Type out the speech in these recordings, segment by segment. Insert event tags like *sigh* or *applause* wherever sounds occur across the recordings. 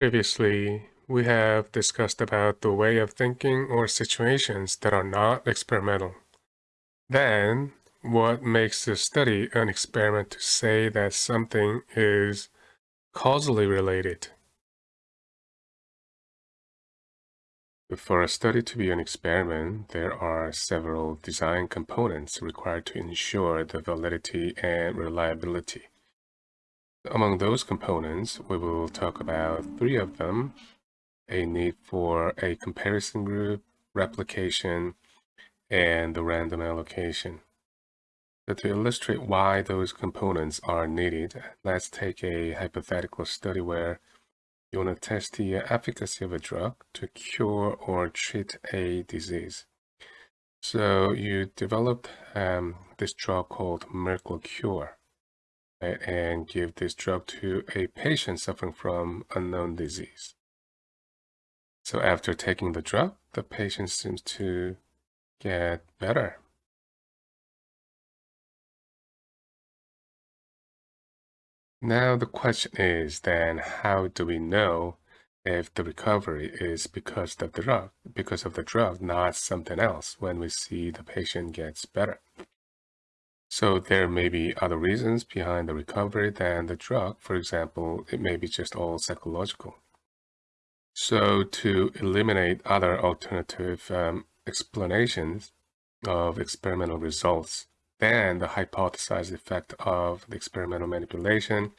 Previously, we have discussed about the way of thinking or situations that are not experimental. Then, what makes the study an experiment to say that something is causally related? For a study to be an experiment, there are several design components required to ensure the validity and reliability. Among those components, we will talk about three of them, a need for a comparison group, replication, and the random allocation. So to illustrate why those components are needed, let's take a hypothetical study where you want to test the efficacy of a drug to cure or treat a disease. So you developed um, this drug called miracle cure right, and give this drug to a patient suffering from unknown disease. So after taking the drug, the patient seems to get better. Now the question is then how do we know if the recovery is because of the drug, because of the drug, not something else when we see the patient gets better. So there may be other reasons behind the recovery than the drug. For example, it may be just all psychological. So to eliminate other alternative um, explanations of experimental results, than the hypothesized effect of the experimental manipulation,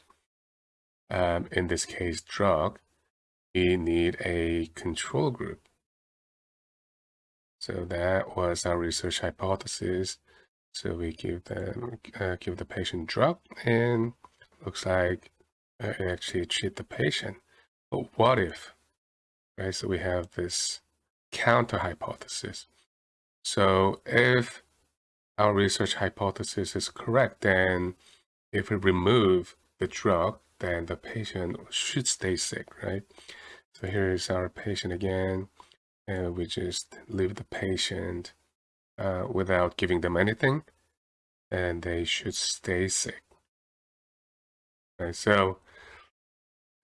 um, in this case drug, we need a control group. So that was our research hypothesis. So we give them uh, give the patient drug and looks like uh, actually treat the patient. But what if, right? So we have this counter hypothesis. So if our research hypothesis is correct, then if we remove the drug, then the patient should stay sick, right? So here is our patient again, and we just leave the patient uh, without giving them anything, and they should stay sick. Right, so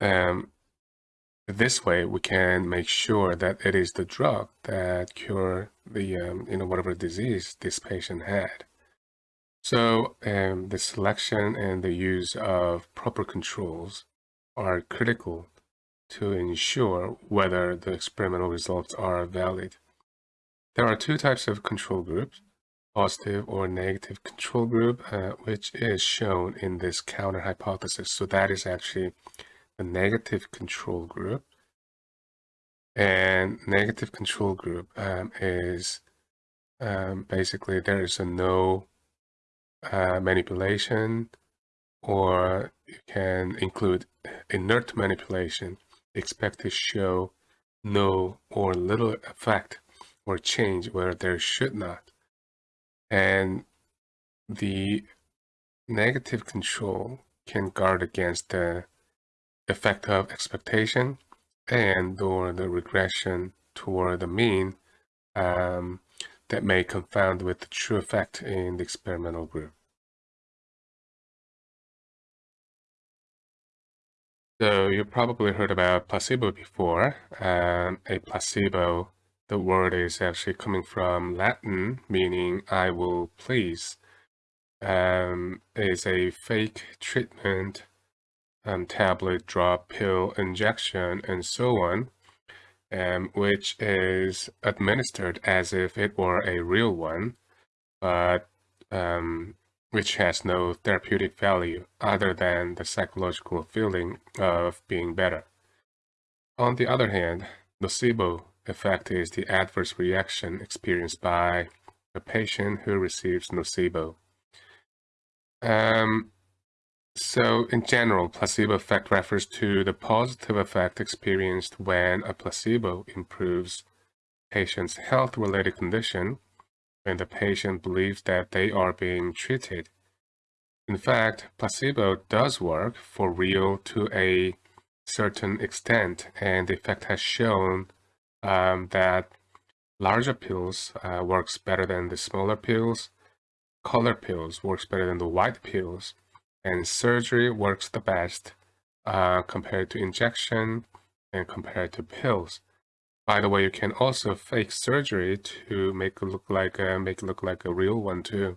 um, this way, we can make sure that it is the drug that cure the, um, you know, whatever disease this patient had. So um, the selection and the use of proper controls are critical to ensure whether the experimental results are valid. There are two types of control groups, positive or negative control group, uh, which is shown in this counter hypothesis. So that is actually a negative control group. And negative control group um, is um, basically there is a no uh, manipulation or you can include inert manipulation expect to show no or little effect or change where there should not. And the negative control can guard against the effect of expectation and or the regression toward the mean um, that may confound with the true effect in the experimental group. So you probably heard about placebo before. Um, a placebo, the word is actually coming from Latin, meaning I will please. Um, is a fake treatment um, tablet, drop, pill, injection, and so on, um, which is administered as if it were a real one, but um, which has no therapeutic value other than the psychological feeling of being better. On the other hand, nocebo effect is the adverse reaction experienced by a patient who receives nocebo. Um, so in general, placebo effect refers to the positive effect experienced when a placebo improves patient's health-related condition when the patient believes that they are being treated. In fact, placebo does work for real to a certain extent, and the effect has shown um, that larger pills uh, works better than the smaller pills, color pills works better than the white pills, and surgery works the best uh, compared to injection and compared to pills. By the way, you can also fake surgery to make it look like a, make it look like a real one too.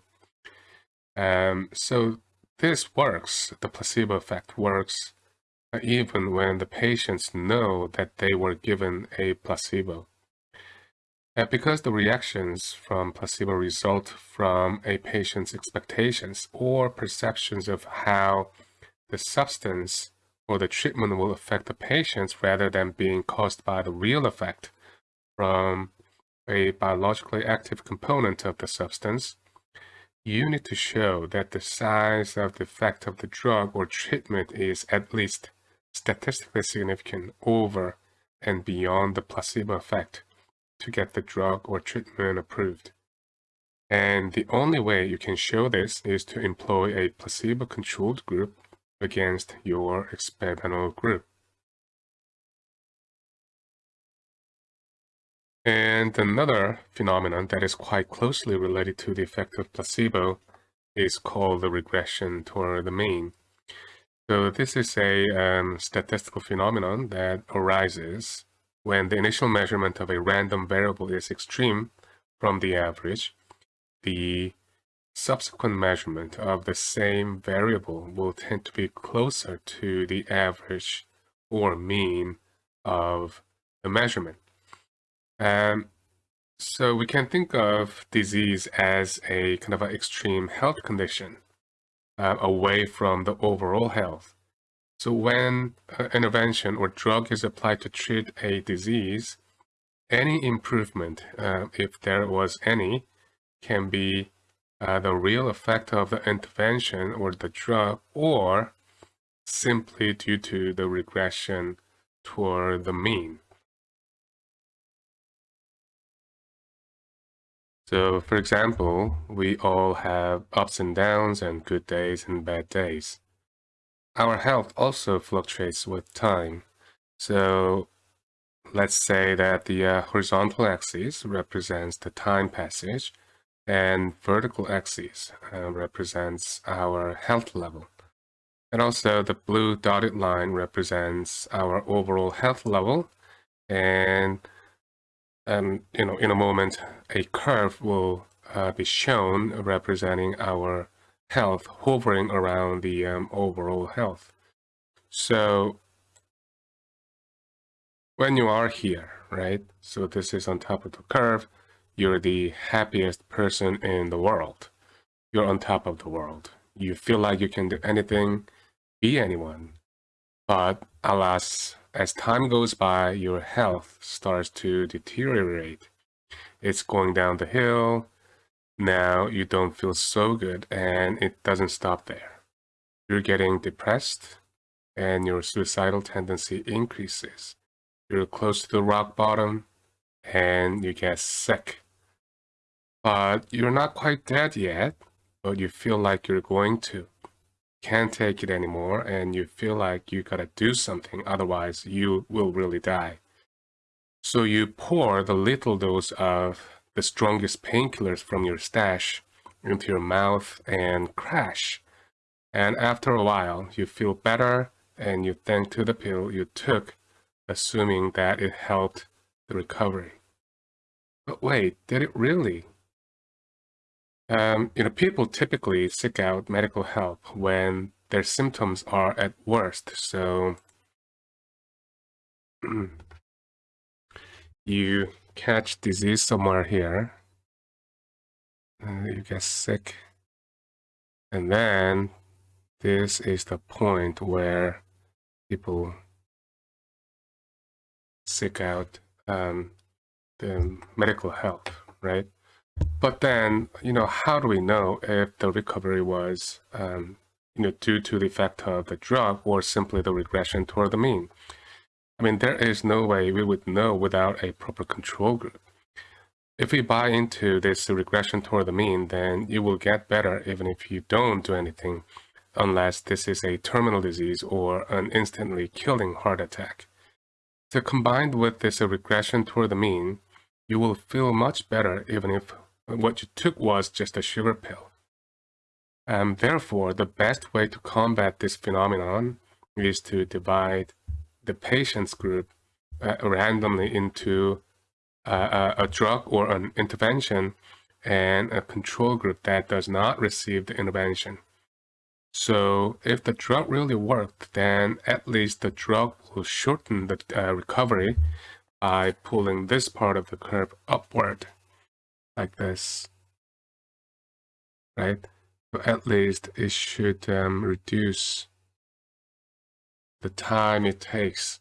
Um, so this works. The placebo effect works even when the patients know that they were given a placebo. Uh, because the reactions from placebo result from a patient's expectations or perceptions of how the substance or the treatment will affect the patients rather than being caused by the real effect from a biologically active component of the substance, you need to show that the size of the effect of the drug or treatment is at least statistically significant over and beyond the placebo effect to get the drug or treatment approved. And the only way you can show this is to employ a placebo-controlled group against your experimental group. And another phenomenon that is quite closely related to the effect of placebo is called the regression toward the mean. So this is a um, statistical phenomenon that arises when the initial measurement of a random variable is extreme from the average, the subsequent measurement of the same variable will tend to be closer to the average or mean of the measurement. Um, so we can think of disease as a kind of an extreme health condition uh, away from the overall health. So when uh, intervention or drug is applied to treat a disease, any improvement, uh, if there was any, can be uh, the real effect of the intervention or the drug, or simply due to the regression toward the mean. So for example, we all have ups and downs and good days and bad days. Our health also fluctuates with time. So let's say that the uh, horizontal axis represents the time passage and vertical axis uh, represents our health level. And also the blue dotted line represents our overall health level and um, you know, in a moment, a curve will uh, be shown representing our health hovering around the um, overall health. So when you are here, right? So this is on top of the curve. You're the happiest person in the world. You're on top of the world. You feel like you can do anything, be anyone. But alas, as time goes by, your health starts to deteriorate. It's going down the hill. Now you don't feel so good and it doesn't stop there. You're getting depressed and your suicidal tendency increases. You're close to the rock bottom and you get sick. But you're not quite dead yet, but you feel like you're going to can't take it anymore and you feel like you gotta do something, otherwise you will really die. So you pour the little dose of the strongest painkillers from your stash into your mouth and crash. And after a while, you feel better and you thank to the pill you took, assuming that it helped the recovery. But wait, did it really? Um, you know, people typically seek out medical help when their symptoms are at worst. So *clears throat* you catch disease somewhere here, uh, you get sick, and then this is the point where people seek out um, the medical help, right? But then, you know, how do we know if the recovery was, um, you know, due to the effect of the drug or simply the regression toward the mean? I mean, there is no way we would know without a proper control group. If we buy into this regression toward the mean, then you will get better even if you don't do anything, unless this is a terminal disease or an instantly killing heart attack. So combined with this regression toward the mean, you will feel much better even if what you took was just a sugar pill. And therefore, the best way to combat this phenomenon is to divide the patient's group uh, randomly into uh, a, a drug or an intervention and a control group that does not receive the intervention. So if the drug really worked, then at least the drug will shorten the uh, recovery by pulling this part of the curve upward like this, right? So at least it should um, reduce the time it takes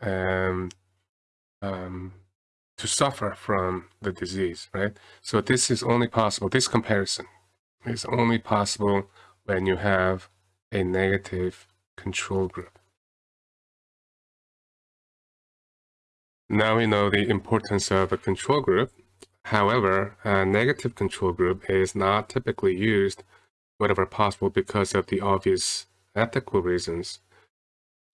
um, um, to suffer from the disease, right? So this is only possible, this comparison is only possible when you have a negative control group. Now we know the importance of a control group. However, a negative control group is not typically used wherever possible because of the obvious ethical reasons.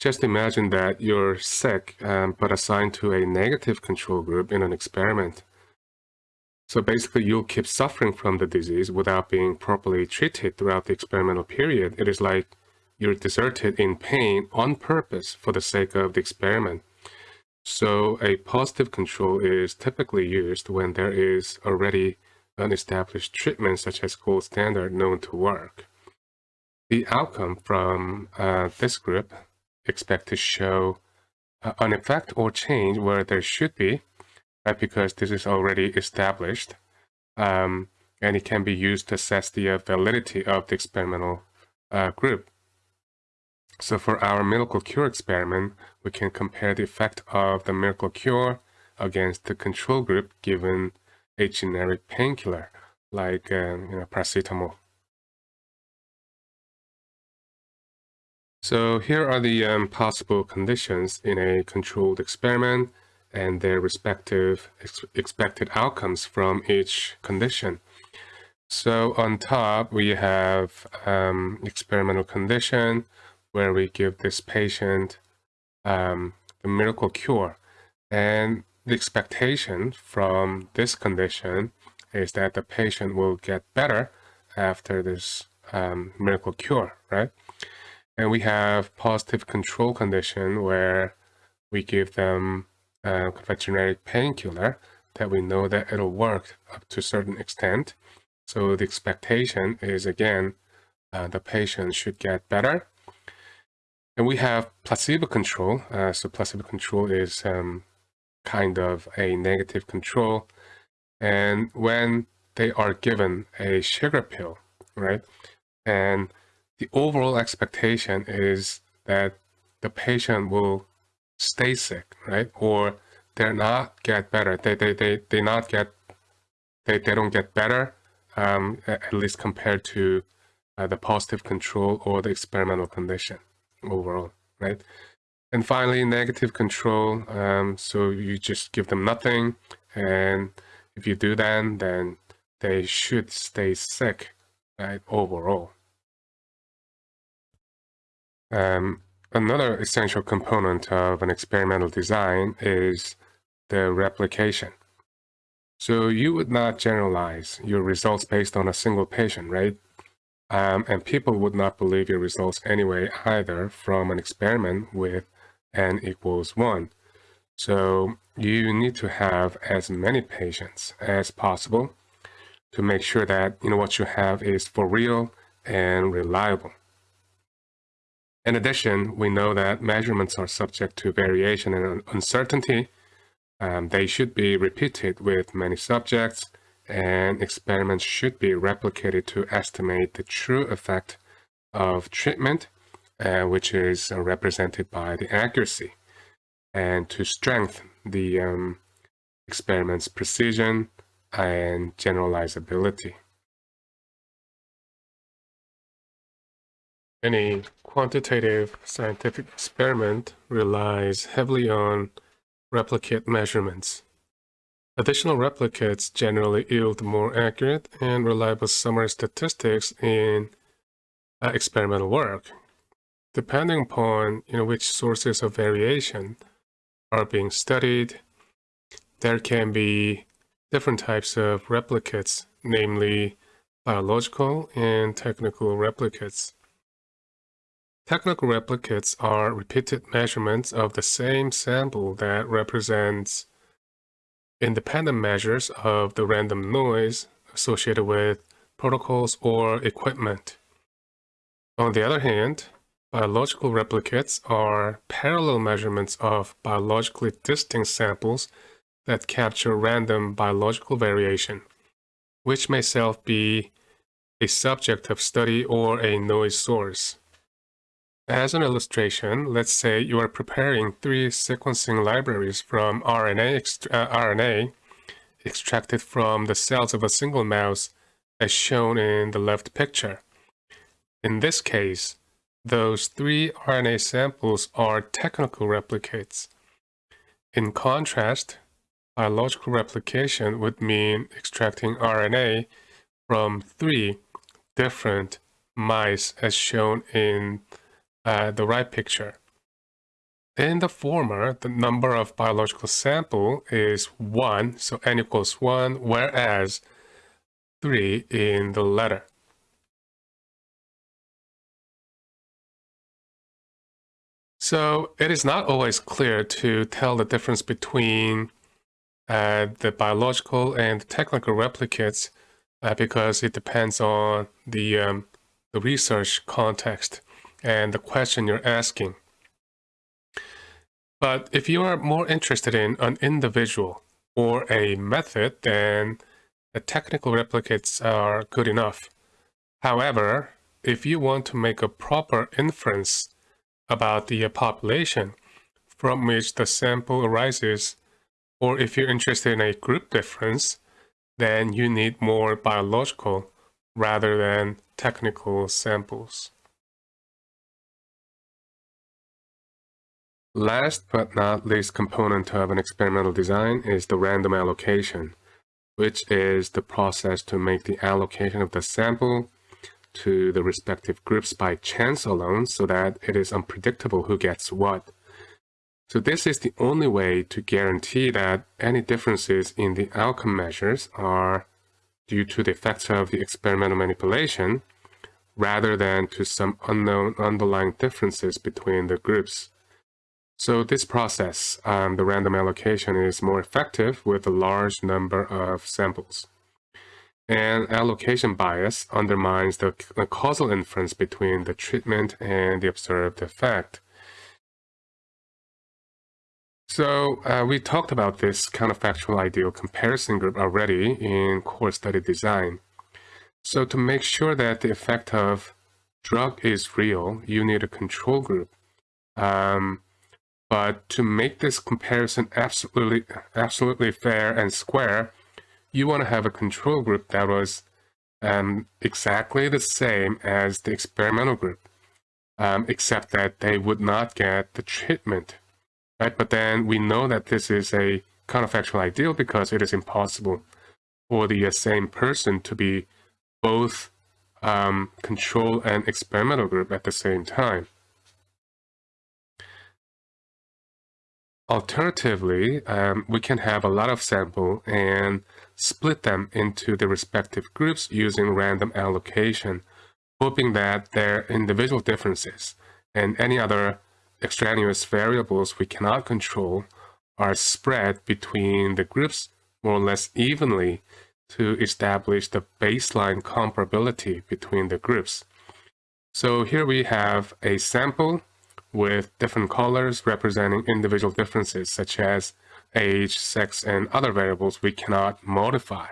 Just imagine that you're sick um, but assigned to a negative control group in an experiment. So basically you'll keep suffering from the disease without being properly treated throughout the experimental period. It is like you're deserted in pain on purpose for the sake of the experiment. So a positive control is typically used when there is already an established treatment such as gold standard known to work. The outcome from uh, this group expect to show uh, an effect or change where there should be, because this is already established, um, and it can be used to assess the validity of the experimental uh, group. So for our miracle cure experiment, we can compare the effect of the miracle cure against the control group given a generic painkiller like um, you know, paracetamol. So here are the um, possible conditions in a controlled experiment and their respective ex expected outcomes from each condition. So on top, we have um, experimental condition where we give this patient um, the miracle cure. And the expectation from this condition is that the patient will get better after this um, miracle cure, right? And we have positive control condition where we give them a generic painkiller that we know that it'll work up to a certain extent. So the expectation is again, uh, the patient should get better and we have placebo control. Uh, so placebo control is um, kind of a negative control. And when they are given a sugar pill, right? And the overall expectation is that the patient will stay sick, right? Or they're not get better. They, they, they, they not get, they, they don't get better, um, at least compared to uh, the positive control or the experimental condition overall, right? And finally, negative control. Um, so you just give them nothing. And if you do that, then they should stay sick, right, overall. Um, another essential component of an experimental design is the replication. So you would not generalize your results based on a single patient, right? Um, and people would not believe your results anyway either from an experiment with n equals 1. So you need to have as many patients as possible to make sure that you know what you have is for real and reliable. In addition, we know that measurements are subject to variation and uncertainty. Um, they should be repeated with many subjects and experiments should be replicated to estimate the true effect of treatment, uh, which is uh, represented by the accuracy, and to strengthen the um, experiment's precision and generalizability. Any quantitative scientific experiment relies heavily on replicate measurements. Additional replicates generally yield more accurate and reliable summary statistics in uh, experimental work. Depending upon you know, which sources of variation are being studied, there can be different types of replicates, namely biological and technical replicates. Technical replicates are repeated measurements of the same sample that represents independent measures of the random noise associated with protocols or equipment. On the other hand, biological replicates are parallel measurements of biologically distinct samples that capture random biological variation, which may self be a subject of study or a noise source. As an illustration, let's say you are preparing three sequencing libraries from RNA, ext uh, RNA extracted from the cells of a single mouse as shown in the left picture. In this case, those three RNA samples are technical replicates. In contrast, biological replication would mean extracting RNA from three different mice as shown in uh, the right picture. In the former, the number of biological sample is 1, so n equals 1, whereas 3 in the latter. So it is not always clear to tell the difference between uh, the biological and technical replicates uh, because it depends on the, um, the research context and the question you're asking. But if you are more interested in an individual or a method, then the technical replicates are good enough. However, if you want to make a proper inference about the population from which the sample arises, or if you're interested in a group difference, then you need more biological rather than technical samples. Last but not least component of an experimental design is the random allocation, which is the process to make the allocation of the sample to the respective groups by chance alone so that it is unpredictable who gets what. So this is the only way to guarantee that any differences in the outcome measures are due to the effects of the experimental manipulation rather than to some unknown underlying differences between the groups. So this process, um, the random allocation, is more effective with a large number of samples. And allocation bias undermines the, the causal inference between the treatment and the observed effect. So uh, we talked about this counterfactual ideal comparison group already in core study design. So to make sure that the effect of drug is real, you need a control group. Um, but to make this comparison absolutely, absolutely fair and square, you want to have a control group that was um, exactly the same as the experimental group, um, except that they would not get the treatment, right? But then we know that this is a counterfactual ideal because it is impossible for the uh, same person to be both um, control and experimental group at the same time. Alternatively, um, we can have a lot of sample and split them into the respective groups using random allocation, hoping that their individual differences and any other extraneous variables we cannot control are spread between the groups more or less evenly to establish the baseline comparability between the groups. So here we have a sample with different colors representing individual differences such as age, sex, and other variables we cannot modify.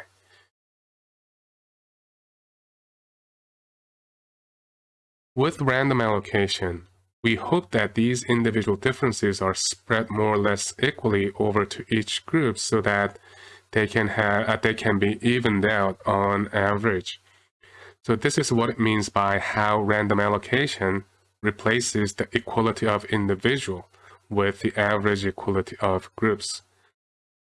With random allocation, we hope that these individual differences are spread more or less equally over to each group so that they can have uh, they can be evened out on average. So this is what it means by how random allocation replaces the equality of individual with the average equality of groups.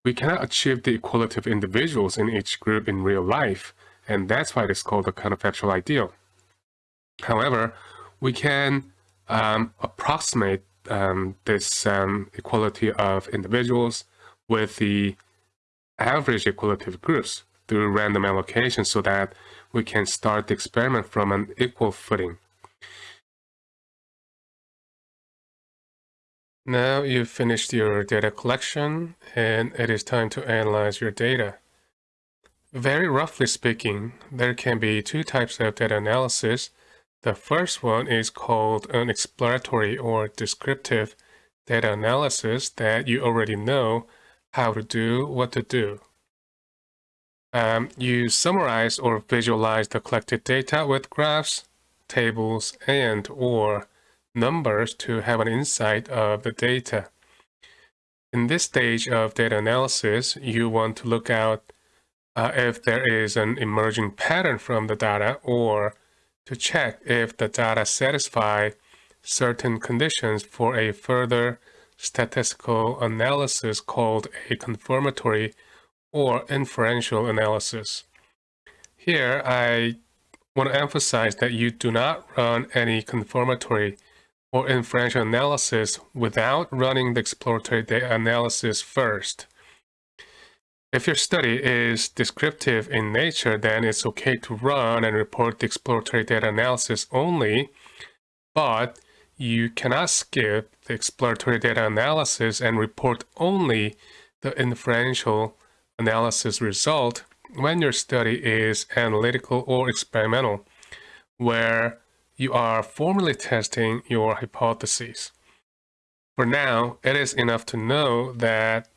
We cannot achieve the equality of individuals in each group in real life, and that's why it is called the counterfactual ideal. However, we can um, approximate um, this um, equality of individuals with the average equality of groups through random allocation so that we can start the experiment from an equal footing. Now you've finished your data collection and it is time to analyze your data. Very roughly speaking, there can be two types of data analysis. The first one is called an exploratory or descriptive data analysis that you already know how to do, what to do. Um, you summarize or visualize the collected data with graphs, tables, and or numbers to have an insight of the data. In this stage of data analysis, you want to look out uh, if there is an emerging pattern from the data or to check if the data satisfy certain conditions for a further statistical analysis called a confirmatory or inferential analysis. Here, I want to emphasize that you do not run any confirmatory or inferential analysis without running the exploratory data analysis first. If your study is descriptive in nature, then it's okay to run and report the exploratory data analysis only, but you cannot skip the exploratory data analysis and report only the inferential analysis result when your study is analytical or experimental, where you are formally testing your hypotheses. For now, it is enough to know that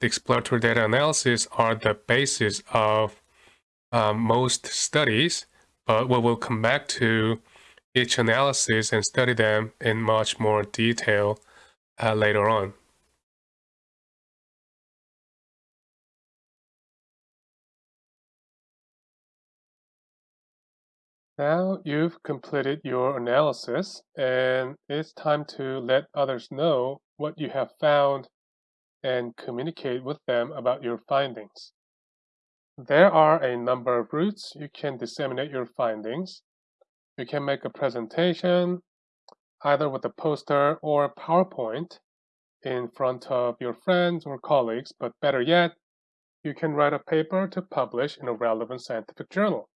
the exploratory data analysis are the basis of um, most studies, but we will come back to each analysis and study them in much more detail uh, later on. Now you've completed your analysis and it's time to let others know what you have found and communicate with them about your findings. There are a number of routes you can disseminate your findings. You can make a presentation either with a poster or PowerPoint in front of your friends or colleagues, but better yet, you can write a paper to publish in a relevant scientific journal.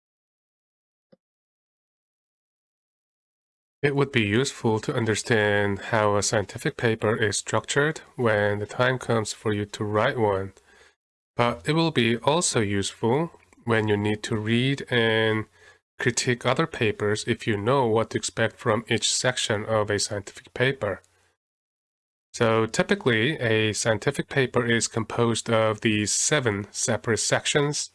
It would be useful to understand how a scientific paper is structured when the time comes for you to write one. But it will be also useful when you need to read and critique other papers if you know what to expect from each section of a scientific paper. So typically, a scientific paper is composed of these seven separate sections,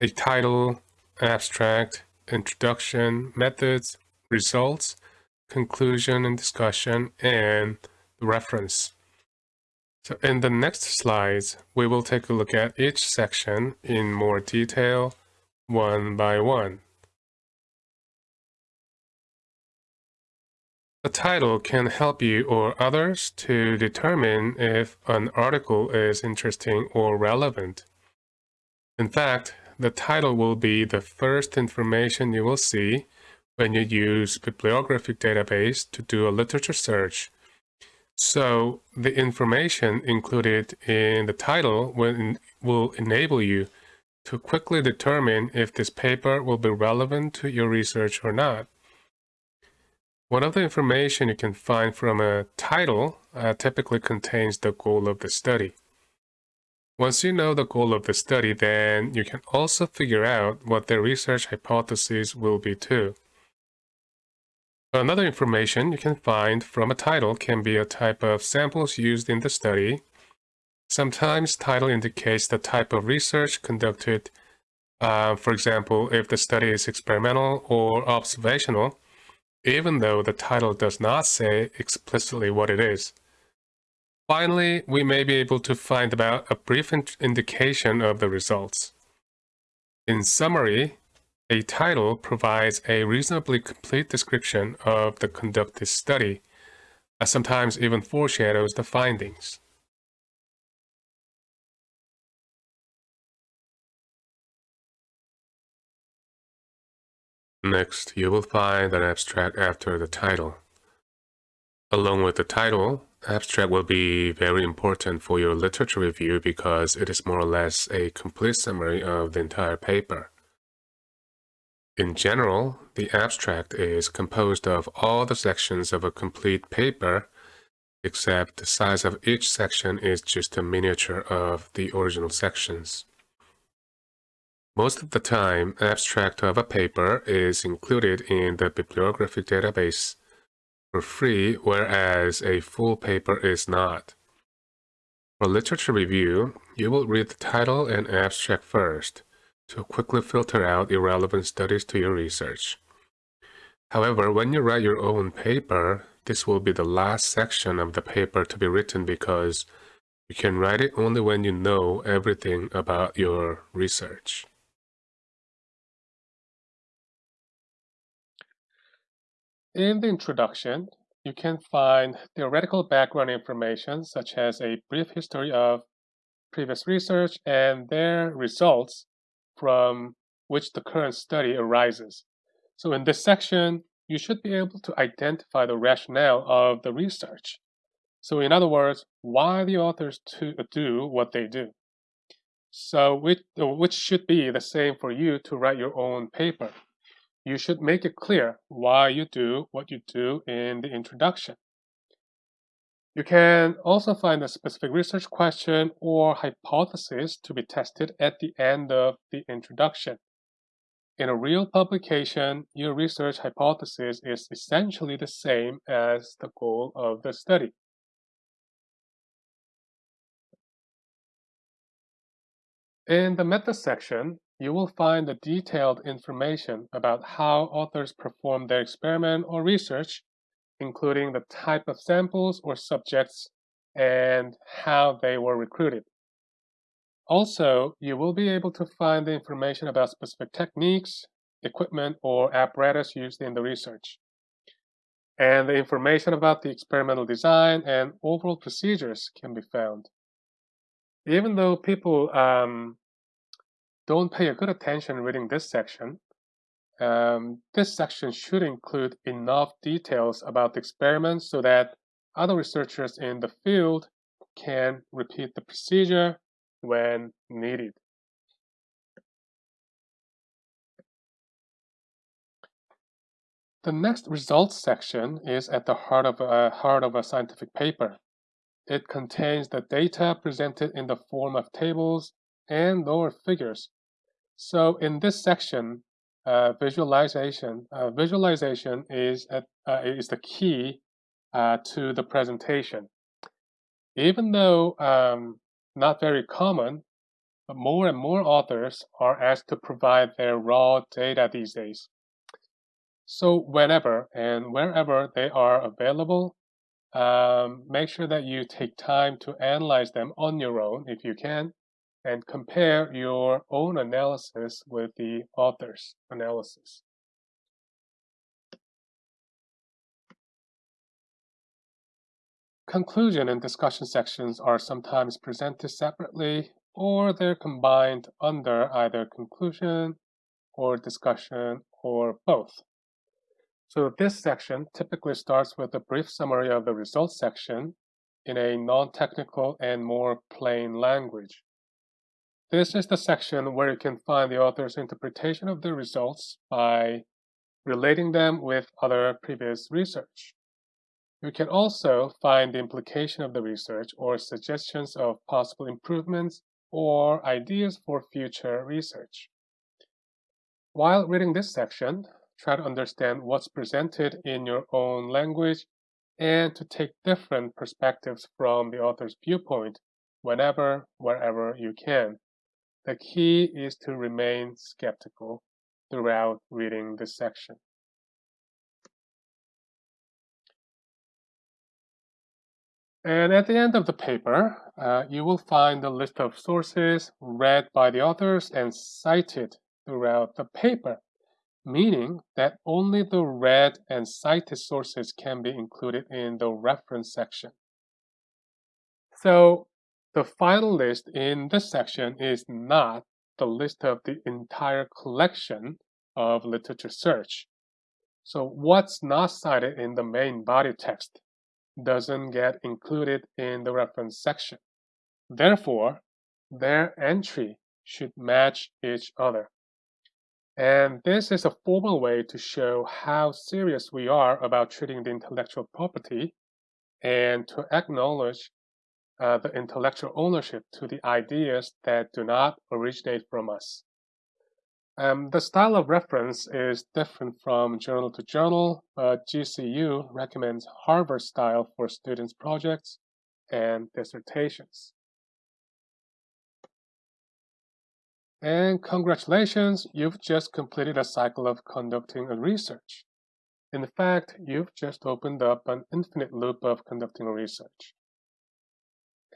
a title, abstract, introduction, methods, results, conclusion and discussion, and the reference. So in the next slides, we will take a look at each section in more detail, one by one. A title can help you or others to determine if an article is interesting or relevant. In fact, the title will be the first information you will see when you use bibliographic database to do a literature search. So the information included in the title will, will enable you to quickly determine if this paper will be relevant to your research or not. One of the information you can find from a title uh, typically contains the goal of the study. Once you know the goal of the study, then you can also figure out what the research hypothesis will be too. Another information you can find from a title can be a type of samples used in the study. Sometimes title indicates the type of research conducted. Uh, for example, if the study is experimental or observational, even though the title does not say explicitly what it is. Finally, we may be able to find about a brief indication of the results. In summary, a title provides a reasonably complete description of the conducted study, and sometimes even foreshadows the findings. Next, you will find an abstract after the title. Along with the title, abstract will be very important for your literature review because it is more or less a complete summary of the entire paper. In general, the abstract is composed of all the sections of a complete paper except the size of each section is just a miniature of the original sections. Most of the time, abstract of a paper is included in the bibliographic database for free, whereas a full paper is not. For literature review, you will read the title and abstract first to quickly filter out irrelevant studies to your research. However, when you write your own paper, this will be the last section of the paper to be written because you can write it only when you know everything about your research. In the introduction, you can find theoretical background information such as a brief history of previous research and their results from which the current study arises. So in this section, you should be able to identify the rationale of the research. So in other words, why the authors to do what they do. So which, which should be the same for you to write your own paper you should make it clear why you do what you do in the introduction. You can also find a specific research question or hypothesis to be tested at the end of the introduction. In a real publication, your research hypothesis is essentially the same as the goal of the study. In the method section, you will find the detailed information about how authors perform their experiment or research, including the type of samples or subjects and how they were recruited. Also, you will be able to find the information about specific techniques, equipment, or apparatus used in the research. And the information about the experimental design and overall procedures can be found. Even though people um, don't pay a good attention reading this section. Um, this section should include enough details about the experiment so that other researchers in the field can repeat the procedure when needed. The next results section is at the heart of a, heart of a scientific paper. It contains the data presented in the form of tables and lower figures so in this section, uh, visualization, uh, visualization is, at, uh, is the key uh, to the presentation. Even though um, not very common, but more and more authors are asked to provide their raw data these days. So whenever and wherever they are available, um, make sure that you take time to analyze them on your own if you can, and compare your own analysis with the author's analysis. Conclusion and discussion sections are sometimes presented separately or they're combined under either conclusion or discussion or both. So this section typically starts with a brief summary of the results section in a non-technical and more plain language. This is the section where you can find the author's interpretation of the results by relating them with other previous research. You can also find the implication of the research or suggestions of possible improvements or ideas for future research. While reading this section, try to understand what's presented in your own language and to take different perspectives from the author's viewpoint whenever, wherever you can. The key is to remain skeptical throughout reading this section. And at the end of the paper, uh, you will find a list of sources read by the authors and cited throughout the paper, meaning that only the read and cited sources can be included in the reference section. So the final list in this section is not the list of the entire collection of literature search. So what's not cited in the main body text doesn't get included in the reference section. Therefore, their entry should match each other. And this is a formal way to show how serious we are about treating the intellectual property and to acknowledge uh, the intellectual ownership to the ideas that do not originate from us. Um, the style of reference is different from journal to journal, but GCU recommends Harvard style for students' projects and dissertations. And congratulations, you've just completed a cycle of conducting a research. In fact, you've just opened up an infinite loop of conducting research.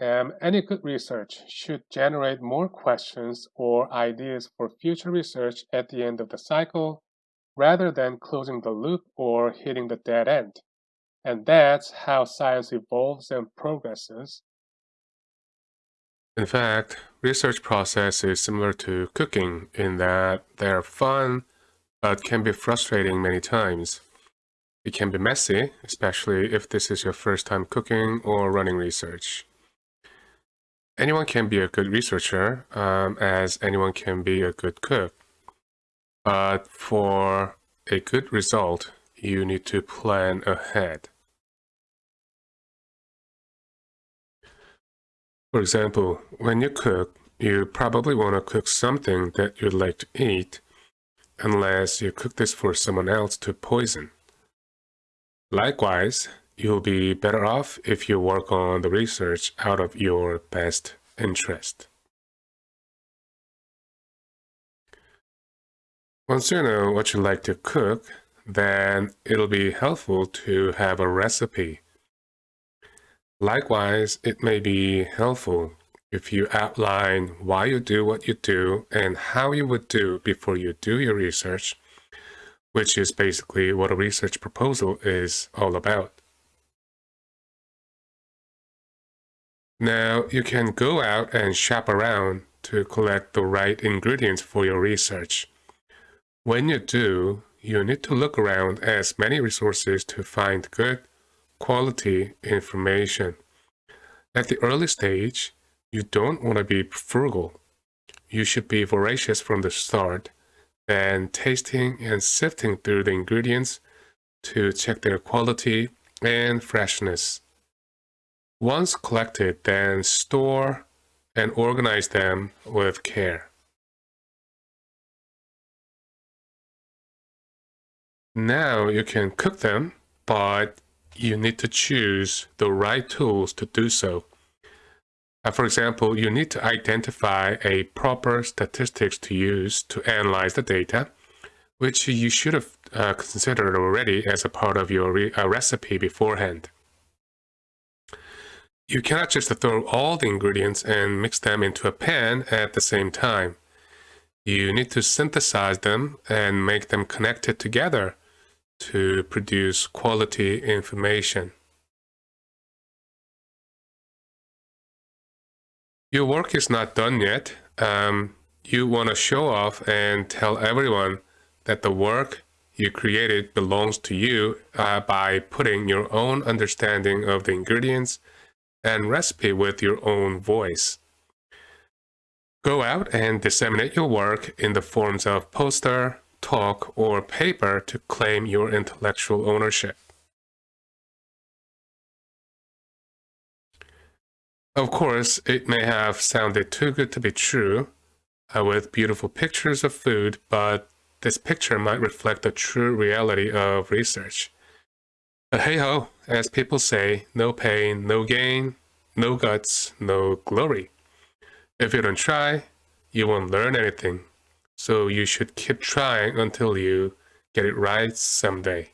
Um, any good research should generate more questions or ideas for future research at the end of the cycle rather than closing the loop or hitting the dead end. And that's how science evolves and progresses. In fact, research process is similar to cooking in that they're fun but can be frustrating many times. It can be messy, especially if this is your first time cooking or running research. Anyone can be a good researcher, um, as anyone can be a good cook. But for a good result, you need to plan ahead. For example, when you cook, you probably want to cook something that you'd like to eat, unless you cook this for someone else to poison. Likewise, You'll be better off if you work on the research out of your best interest. Once you know what you like to cook, then it'll be helpful to have a recipe. Likewise, it may be helpful if you outline why you do what you do and how you would do before you do your research, which is basically what a research proposal is all about. Now you can go out and shop around to collect the right ingredients for your research. When you do, you need to look around as many resources to find good quality information. At the early stage, you don't want to be frugal. You should be voracious from the start, and tasting and sifting through the ingredients to check their quality and freshness. Once collected, then store and organize them with care. Now you can cook them, but you need to choose the right tools to do so. Uh, for example, you need to identify a proper statistics to use to analyze the data, which you should have uh, considered already as a part of your re uh, recipe beforehand. You cannot just throw all the ingredients and mix them into a pan at the same time. You need to synthesize them and make them connected together to produce quality information. Your work is not done yet. Um, you want to show off and tell everyone that the work you created belongs to you uh, by putting your own understanding of the ingredients and recipe with your own voice. Go out and disseminate your work in the forms of poster, talk, or paper to claim your intellectual ownership. Of course, it may have sounded too good to be true, uh, with beautiful pictures of food, but this picture might reflect the true reality of research. But hey ho, as people say, no pain, no gain, no guts, no glory. If you don't try, you won't learn anything. So you should keep trying until you get it right someday.